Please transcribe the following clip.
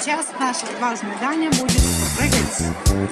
сейчас наше важное задание будет прыгать.